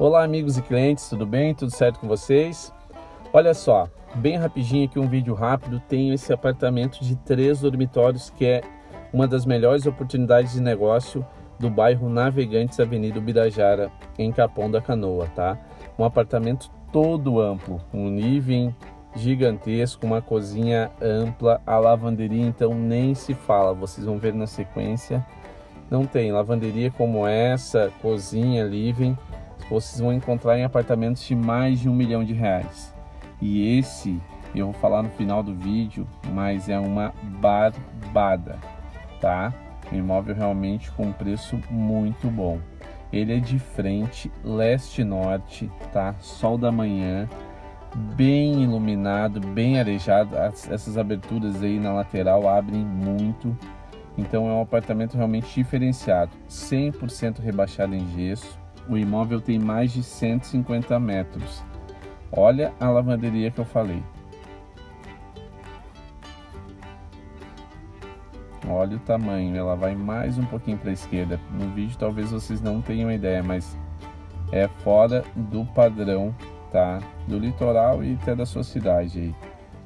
Olá amigos e clientes, tudo bem? Tudo certo com vocês? Olha só, bem rapidinho aqui um vídeo rápido, tenho esse apartamento de três dormitórios que é uma das melhores oportunidades de negócio do bairro Navegantes, Avenida Ubirajara, em Capão da Canoa, tá? Um apartamento todo amplo, um living gigantesco, uma cozinha ampla, a lavanderia então nem se fala, vocês vão ver na sequência. Não tem lavanderia como essa, cozinha, living, vocês vão encontrar em apartamentos de mais de um milhão de reais. E esse eu vou falar no final do vídeo, mas é uma barbada, tá? Um imóvel realmente com um preço muito bom. Ele é de frente, leste-norte, tá? Sol da manhã, bem iluminado, bem arejado. essas aberturas aí na lateral abrem muito. Então é um apartamento realmente diferenciado, 100% rebaixado em gesso, o imóvel tem mais de 150 metros. Olha a lavanderia que eu falei. Olha o tamanho, ela vai mais um pouquinho para a esquerda. No vídeo talvez vocês não tenham ideia, mas é fora do padrão, tá? Do litoral e até da sua cidade aí.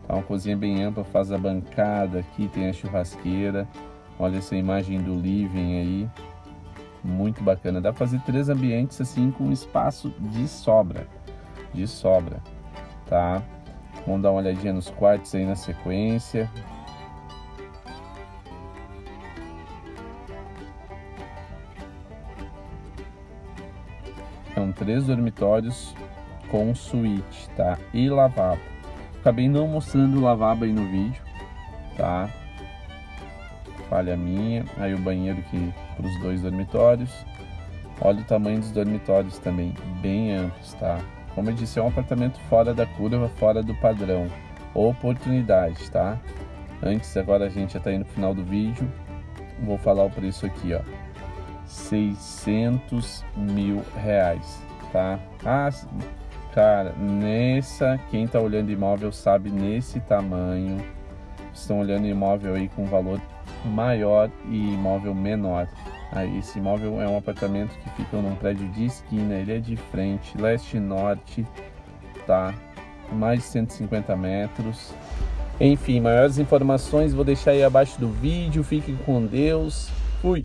Tá uma cozinha bem ampla, faz a bancada aqui, tem a churrasqueira. Olha essa imagem do living aí muito bacana. Dá para fazer três ambientes assim com espaço de sobra, de sobra, tá? Vamos dar uma olhadinha nos quartos aí na sequência. São três dormitórios com suíte, tá? E lavabo. Acabei não mostrando o lavabo aí no vídeo, tá? Falha minha. Aí o banheiro que para os dois dormitórios. Olha o tamanho dos dormitórios também, bem amplos, tá? Como eu disse, é um apartamento fora da curva, fora do padrão. Oportunidade, tá? Antes, agora a gente já tá indo no final do vídeo. Vou falar o preço aqui, ó. 600 mil reais, tá? Ah, cara, nessa, quem tá olhando imóvel sabe nesse tamanho. Estão olhando imóvel aí com valor maior e imóvel menor. Aí esse imóvel é um apartamento que fica num prédio de esquina, ele é de frente, leste e norte, tá? Mais de 150 metros. Enfim, maiores informações vou deixar aí abaixo do vídeo. Fiquem com Deus. Fui!